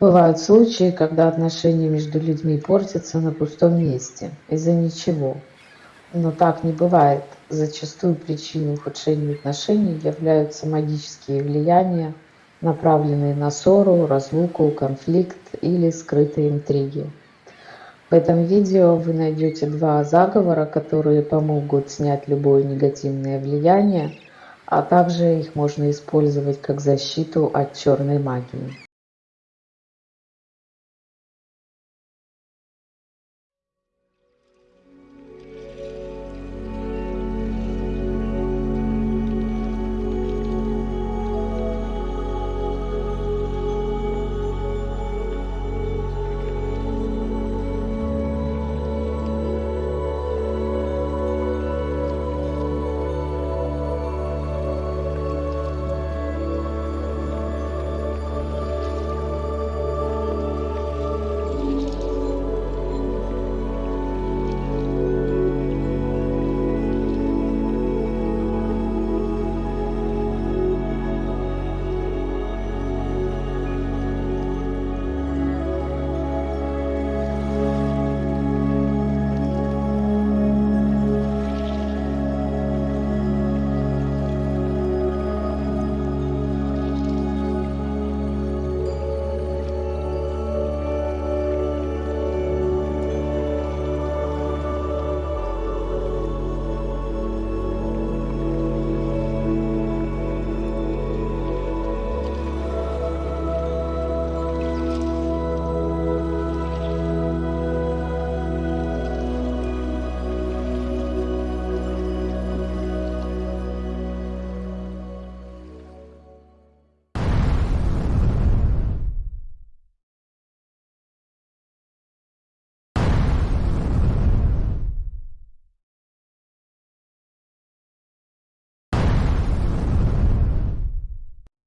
Бывают случаи, когда отношения между людьми портятся на пустом месте, из-за ничего. Но так не бывает. Зачастую причиной ухудшения отношений являются магические влияния, направленные на ссору, разлуку, конфликт или скрытые интриги. В этом видео вы найдете два заговора, которые помогут снять любое негативное влияние, а также их можно использовать как защиту от черной магии.